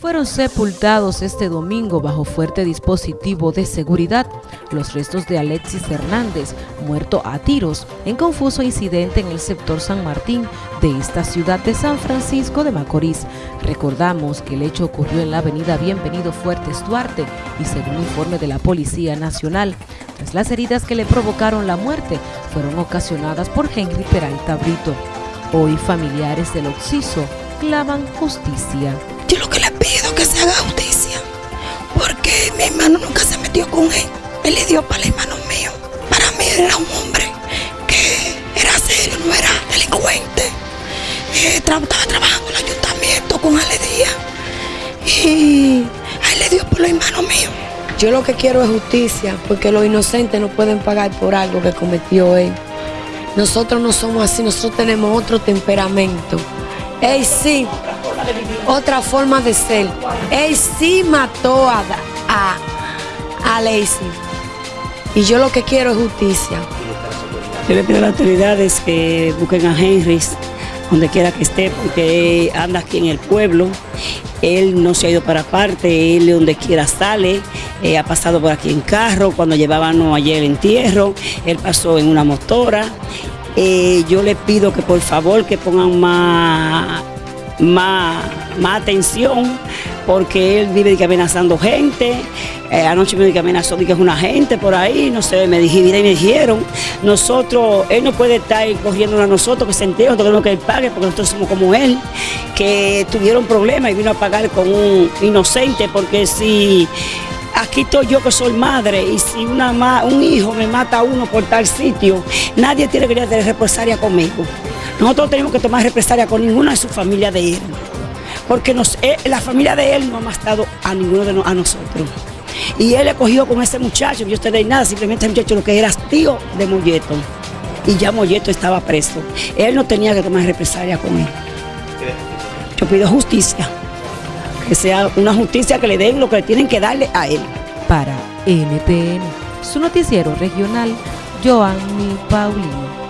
Fueron sepultados este domingo bajo fuerte dispositivo de seguridad los restos de Alexis Hernández, muerto a tiros en confuso incidente en el sector San Martín de esta ciudad de San Francisco de Macorís. Recordamos que el hecho ocurrió en la avenida Bienvenido Fuertes Duarte y según informe de la Policía Nacional, las heridas que le provocaron la muerte fueron ocasionadas por Henry Peralta Brito. Hoy familiares del occiso claman justicia. Yo lo que le pido que se haga justicia, porque mi hermano nunca se metió con él. Él le dio para el hermano mío. Para mí era un hombre que era serio, no era delincuente. Eh, estaba trabajando en el ayuntamiento con Aledía y a él le dio por los hermanos míos. Yo lo que quiero es justicia, porque los inocentes no pueden pagar por algo que cometió él. Nosotros no somos así, nosotros tenemos otro temperamento. Él sí, otra forma de ser. Él sí mató a, a, a Lacey. Y yo lo que quiero es justicia. Yo le pido a las autoridades que busquen a Henry donde quiera que esté, porque anda aquí en el pueblo. Él no se ha ido para parte, él donde quiera sale, eh, ha pasado por aquí en carro, cuando llevábamos ayer el entierro, él pasó en una motora. Eh, yo le pido que por favor que pongan más, más, más atención porque él vive amenazando gente. Eh, anoche me que amenazó que es una gente por ahí, no sé, me dijeron, y me dijeron, nosotros, él no puede estar corriendo a nosotros que se entere, nosotros que él pague, porque nosotros somos como él, que tuvieron problemas y vino a pagar con un inocente, porque si aquí estoy yo que soy madre y si una un hijo me mata a uno por tal sitio, nadie tiene que tener represalia conmigo. Nosotros tenemos que tomar represalia con ninguna de su familia de él, porque eh, la familia de él no ha matado a ninguno de a nosotros. Y él le cogió con ese muchacho, yo usted de nada, simplemente ese muchacho lo que era tío de Molleto. Y ya Molleto estaba preso. Él no tenía que tomar represalia con él. Yo pido justicia que sea una justicia que le den lo que le tienen que darle a él. Para NTN, su noticiero regional, Joanny Paulino.